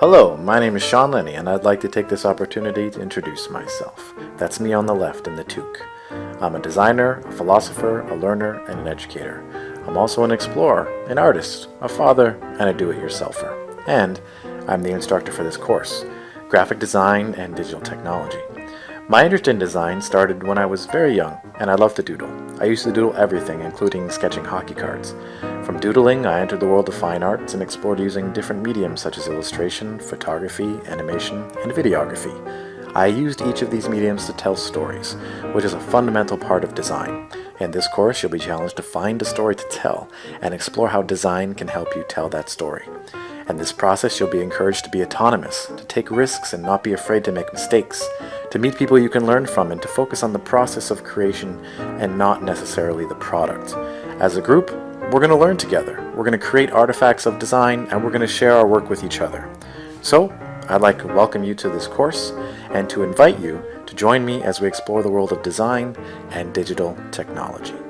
Hello, my name is Sean Lenny and I'd like to take this opportunity to introduce myself. That's me on the left in the toque. I'm a designer, a philosopher, a learner, and an educator. I'm also an explorer, an artist, a father, and a do-it-yourselfer. And I'm the instructor for this course, Graphic Design and Digital Technology. My interest in design started when I was very young, and I loved to doodle. I used to doodle everything, including sketching hockey cards. From doodling, I entered the world of fine arts and explored using different mediums such as illustration, photography, animation, and videography. I used each of these mediums to tell stories, which is a fundamental part of design. In this course, you'll be challenged to find a story to tell and explore how design can help you tell that story. In this process, you'll be encouraged to be autonomous, to take risks and not be afraid to make mistakes, to meet people you can learn from and to focus on the process of creation and not necessarily the product. As a group, we're going to learn together. We're going to create artifacts of design and we're going to share our work with each other. So, I'd like to welcome you to this course and to invite you to join me as we explore the world of design and digital technology.